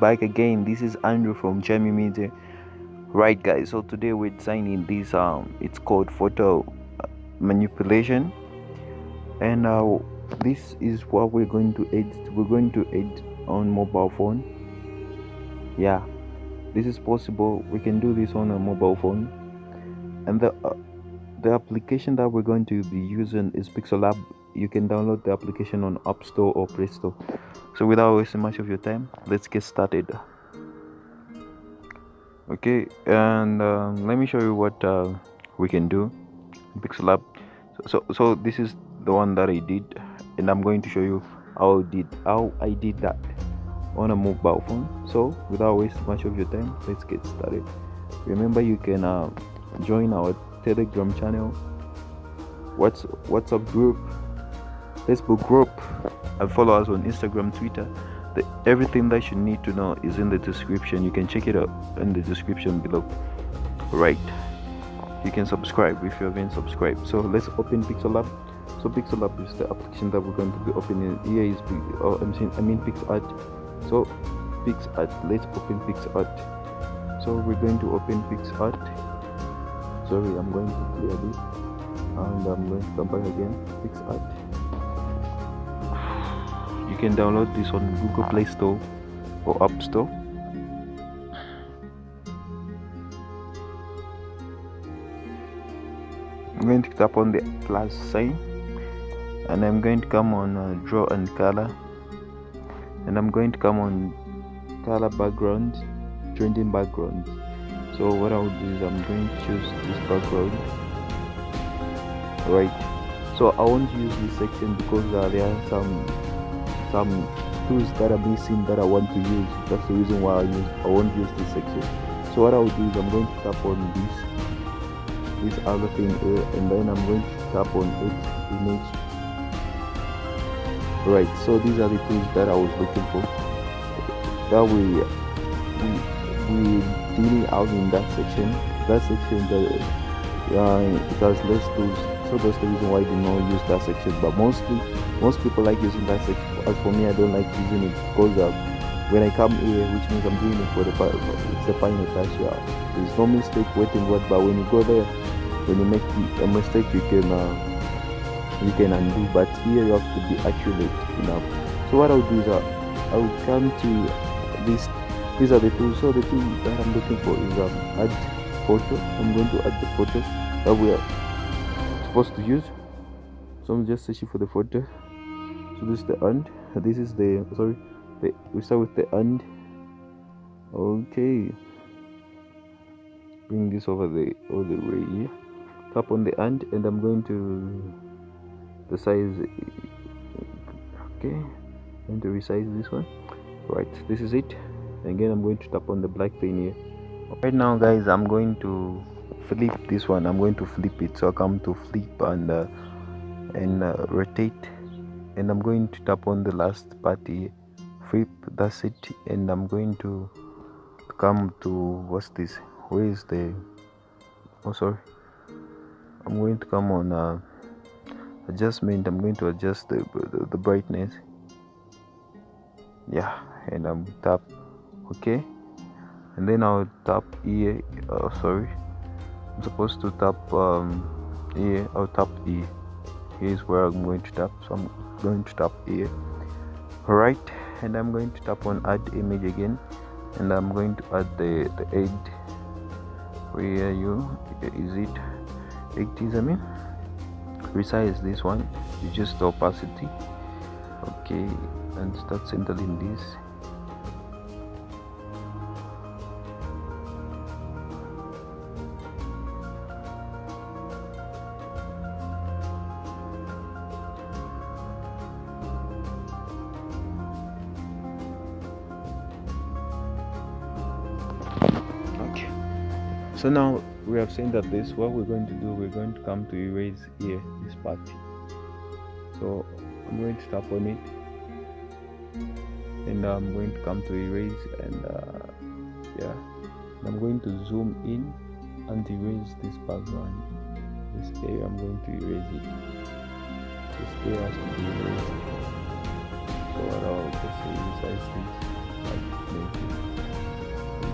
back again. This is andrew from jamie media. Right guys so today we're designing this um it's called photo uh, manipulation. And uh this is what we're going to edit. We're going to edit on mobile phone. Yeah this is possible. We can do this on a mobile phone. And the uh, the application that we're going to be using is pixellab you can download the application on app store or play store. So without wasting much of your time let's get started. Okay and um, let me show you what uh, we can do. In pixellab so, so so this is the one that i did and i'm going to show you how I did how i did that on a mobile phone. So without wasting much of your time let's get started. Remember you can uh, join our telegram channel what's whatsapp group facebook group and follow us on instagram twitter. The, everything that you need to know is in the description. You can check it out in the description below. Right. You can subscribe if you haven't subscribed. So let's open Pixel Lab. so Pixel Lab is the application that we're going to be opening. Here is oh, I'm saying, I mean PicsArt. So PicsArt. Let's open PicsArt. So we're going to open PicsArt. Sorry I'm going to clear this. And I'm going to come back again. PicsArt can download this on Google Play Store or App Store. I'm going to tap on the plus sign and I'm going to come on uh, draw and color. And I'm going to come on color background trending background. So what I'll do is I'm going to choose this background. Right. So I won't use this section because uh, there are some some tools that are missing that I want to use. That's the reason why I use I won't use this section. So what I'll do is I'm going to tap on this this other thing here and then I'm going to tap on it image. Right so these are the tools that I was looking for. That we we, we dealing out in that section. That section that uh, it has less tools so that's the reason why I do not use that section. But mostly most people like using that section. As for me I don't like using it because uh, when I come here which means I'm doing it for the it's the final touch yeah. there's no mistake waiting what but when you go there when you make a mistake you can uh, you can undo. But here you have to be accurate enough. So what I'll do is uh, I'll come to this these are the tools so the tool that I'm looking for is um, add photo. I'm going to add the photo that we are supposed to use. So I'm just searching for the photo. So this is the end. This is the sorry the, we start with the end. Okay. Bring this over the all the way. Here tap on the end and I'm going to the size okay. I'm going to resize this one. Right this is it. Again I'm going to tap on the black thing here. Right now guys I'm going to flip this one. I'm going to flip it. So I come to flip and uh, and uh, rotate. And I'm going to tap on the last party flip that's it. And I'm going to come to what's this? Where is the oh sorry. I'm going to come on uh, adjustment. I'm going to adjust the, the, the brightness. Yeah and I'm tap. Okay. And then I'll tap here. Uh, sorry Supposed to tap um, here I'll tap here here's where I'm going to tap so I'm going to tap here alright and I'm going to tap on add image again and I'm going to add the the aid where you? Is it 80s I mean resize this one. You just the opacity. Okay and start centering this so now we have seen that this what we're going to do we're going to come to erase here this part. So i'm going to tap on it. And i'm going to come to erase and uh, yeah. And i'm going to zoom in and erase this background. This area i'm going to erase it. This area has to be erased. So i'll just resize this like this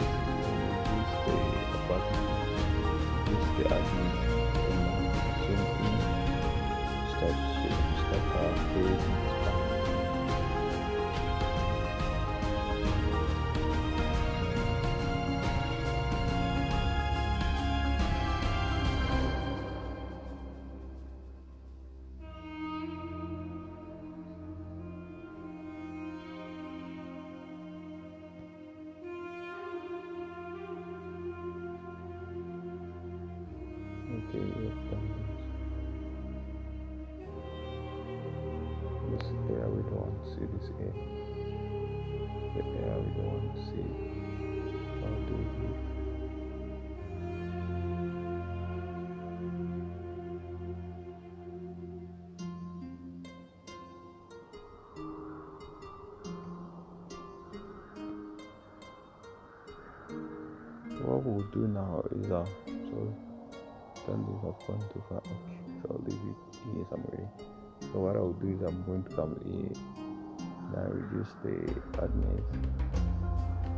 show. What we'll do now is uh so turn this I've gone too far. Okay, so I'll leave it here somewhere. So what I'll do is I'm going to come here now reduce the hardness.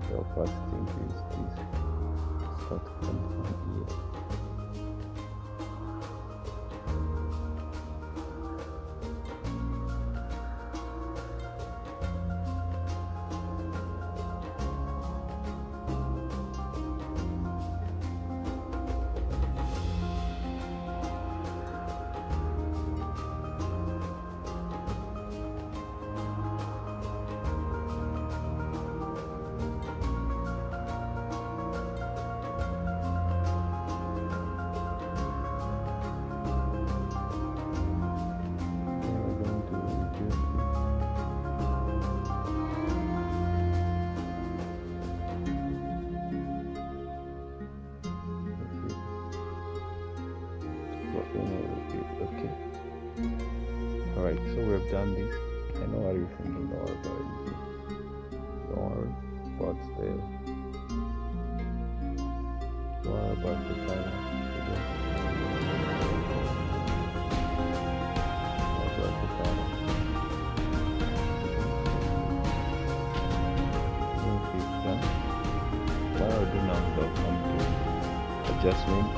The opacity increase this. Start from here. So we have done this. I know what you're thinking about it. Don't worry about the don't worry about the final. What I'll do now is I'll come to adjustment.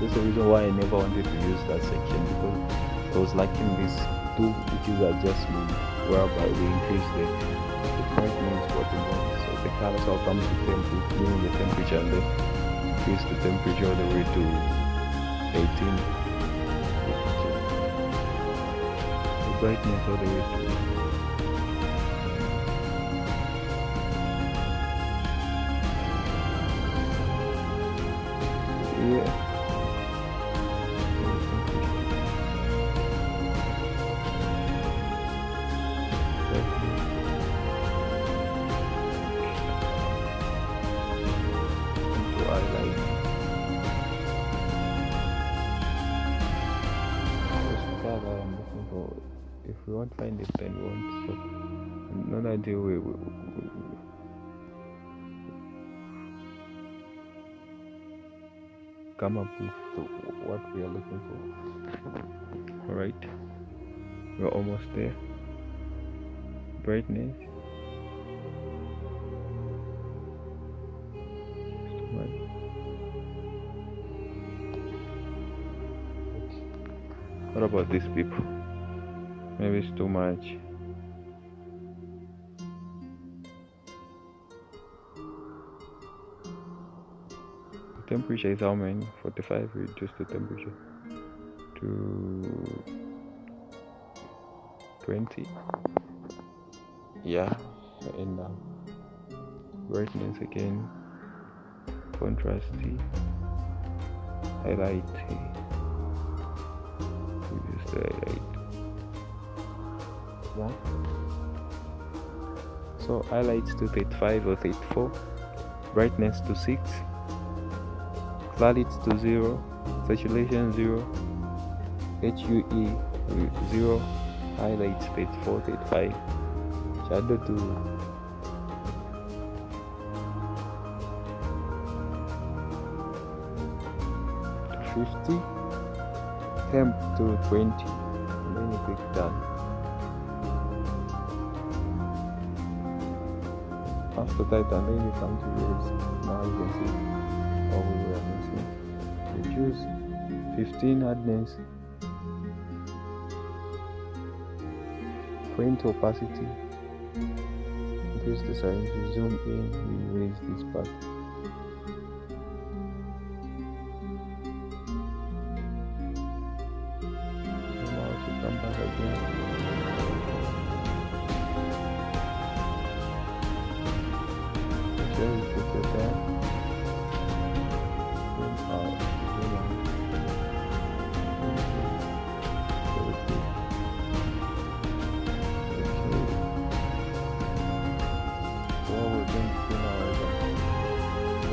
That's the reason why I never wanted to use that section because I was liking this which is adjustment whereby we increase the, the brightness what we want. So the color so I'll come to temperature, meaning the temperature and then increase the temperature all the way to 18. The brightness all the way to yeah. To highlight What's the that I'm looking for? If we won't find it, then we won't stop. Not until we, we, we, we come up with the, what we are looking for. Alright, we're almost there. Brightness. What about these people? Maybe it's too much. The temperature is how many? 45. Reduce the temperature to 20. Yeah, and um, brightness again, contrasty, highlight. Reduce the highlight. Yeah. So highlights to 35 or 34, brightness to 6, clarity to 0, saturation 0, HUE 0, highlights 34, 35, shadow to to 50, temp to 20, and then you click done. After that, and then you come to yours. Now you can see all we were missing. Reduce 15 hardness print opacity increase the size zoom in we raise this part I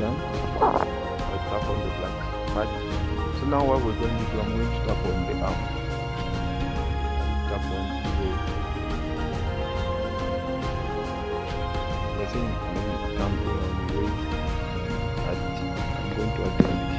tap on the part so now what we're going to do I'm going to tap on the arm tap on the I think I'm going to attend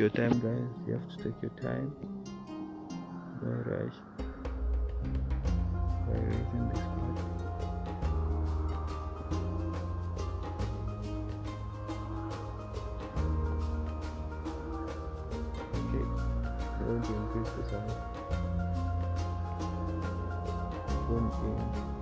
your time, guys. You have to take your time. Don't rush. This part. Okay. Increase the in.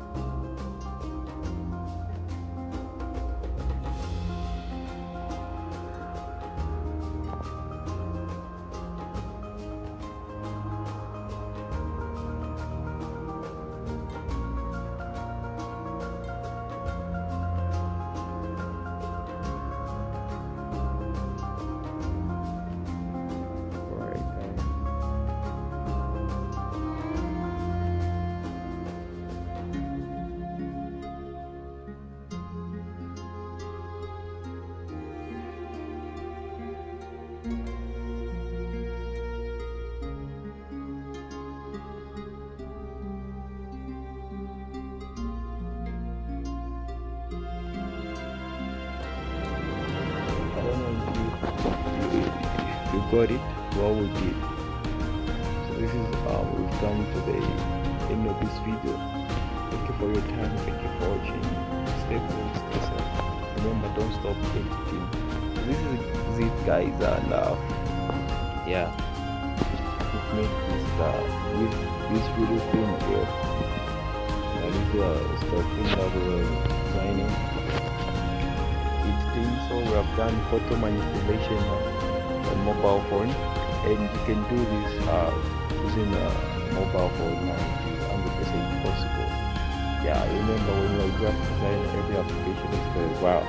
Got it, what we did. So this is how we've come to the end of this video. Thank you for your time, thank you for watching. Stay cool, stay safe. Remember, don't stop editing. So this is it, guys, and uh, yeah, we've made this uh, with this video thing here. That is uh, we're designing each thing. So we have done photo manipulation on mobile phone, and you can do this uh, using a mobile phone, and it is 100% possible. Yeah, remember when you're a graphic designer, every application is very well.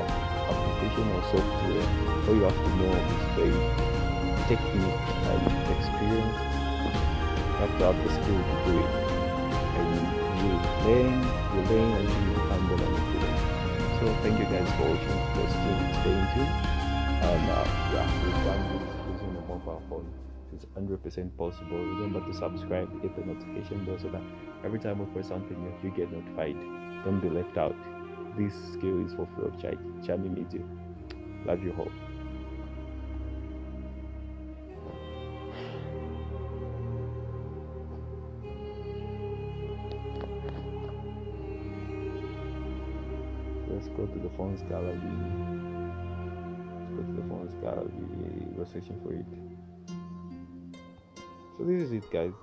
Application or software, all you have to know is the technique and experience. You have to have the skill to do it, and you learn, you learn until you the manipulator. So thank you guys for watching. Still staying tuned. And uh, yeah, we've done this using a mobile phone. It's 100% possible. Remember to subscribe, hit the notification bell so that every time we post something new, you get notified. Don't be left out. This skill is for free of charge. Charming Media. Love you all. Let's go to the phones gallery. The. We're searching for it. So this is it, guys.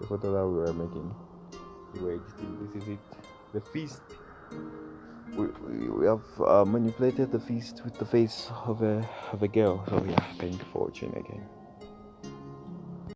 The photo that we were making. We were editing. This is it. the feast. We, we, we have uh, manipulated the feast with the face of a of a girl. So yeah, thank you for watching again.